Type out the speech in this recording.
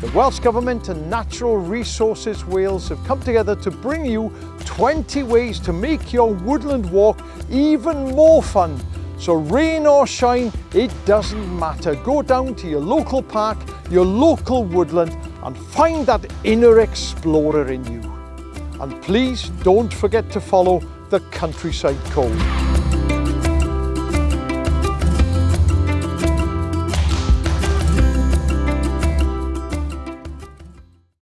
The Welsh Government and Natural Resources Wales have come together to bring you 20 ways to make your woodland walk even more fun. So rain or shine, it doesn't matter. Go down to your local park, your local woodland and find that inner explorer in you. And please don't forget to follow the Countryside Code.